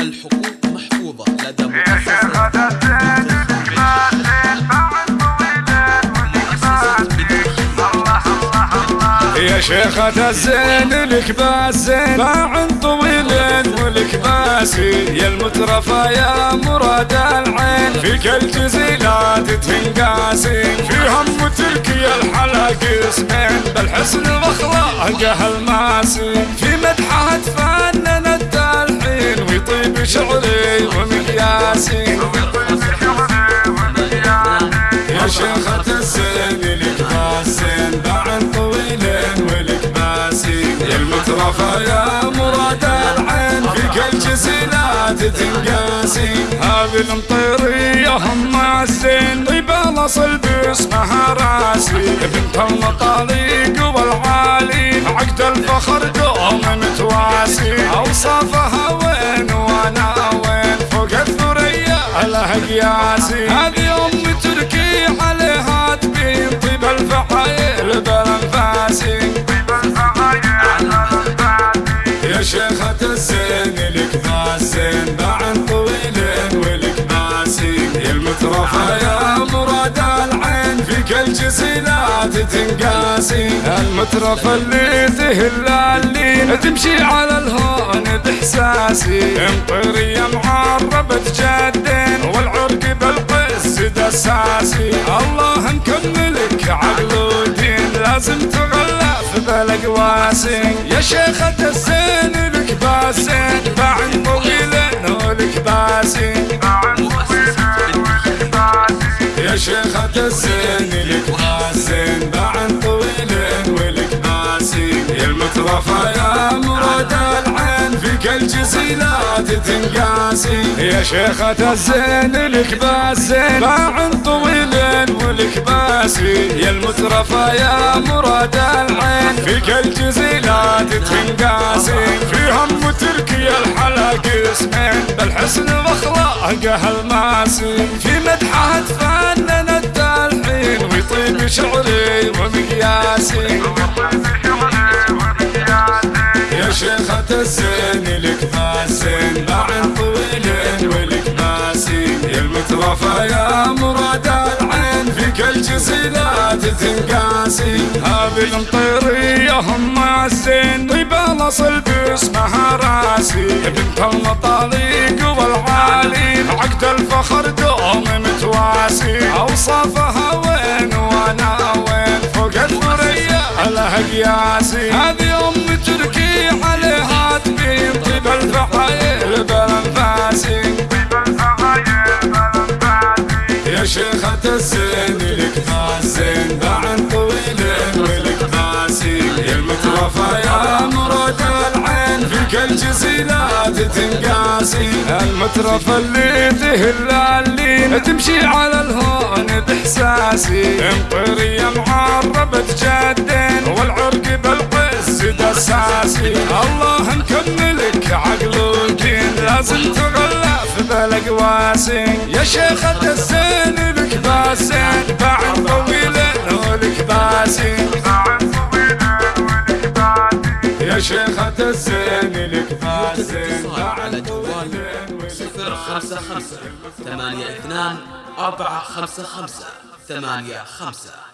الحقوق محفوظة لدى مؤسسة يا شيخة الزين لك باسين باع طويل ولك باسي. يا المترفة يا مراد العين. فيك الجزيلات تنقاسي. في هم تركي الحلق اسمين. بالحسن واخلاقه الماسي في مدحها تفنن شيخة الزين لك باسين باع طويل ولك باسي يا المترفة يا مراد العين فيك الجزيلات تنقاسي هذه المطيرية هم الزين طيب الاصل باسمها راسي. بنت المطاليق والعالي عقد الفخر دوم متواسي. أوصافها وين وأنا وين؟ فوق الثريا لها قياسي يا مراد العين فيك الجزيلات تنقاسي المترفة اللي تهل اللي تمشي على الهون باحساسي إمطرية معربة جدين والعرق بالقس دساسي الله مكملك عقل ودين لازم تغلف بالاقواسي يا شيخة الزين لك باسين. الزين لك باسين باعن طويل ولك باسي يا المترفة يا مراد العين فيك الجزيلات تنقاسي. يا شيخة الزين لك باسين باعن طويل ولك باسي. يا المترفة يا مراد العين فيك الجزيلات تنقاسي. في هم تركي الحلق اسمين بالحسن واخلاقه الماسي في مدحها تفنن ويطيب شعري ومقياسي يا شيخة الزين لك باسين باعن طويل ولك باسي يا المترفة يا مراد العين فيك الجزيلات تنقاسي هذه المطيرية هم الزين طيب الأصل باسمها راسي. بنت المطاليق والعالي عقد الفخر دوم متواسي. اوصافها الثريا لها قياسي هذه أم تركي عليها تبين طيب الفحايل بالانفاسي يا العين فيك الجزيلات تنقاسي المترفة اللي تهل اللي تمشي على الهون بإحساسي. امطرية معربة جدين والعرق بالقس دساسي. الله مكملك عقل ودين لازم تغلف بالأقواسي. يا شيخة الزين لك باسين. باعن طويل ولك باسي يا شيخة الزين لك باسين اتصال على جوال صفر خمسة خمسة. ثمانية اثنان أربعة خمسة خمسة. ثمانية خمسة.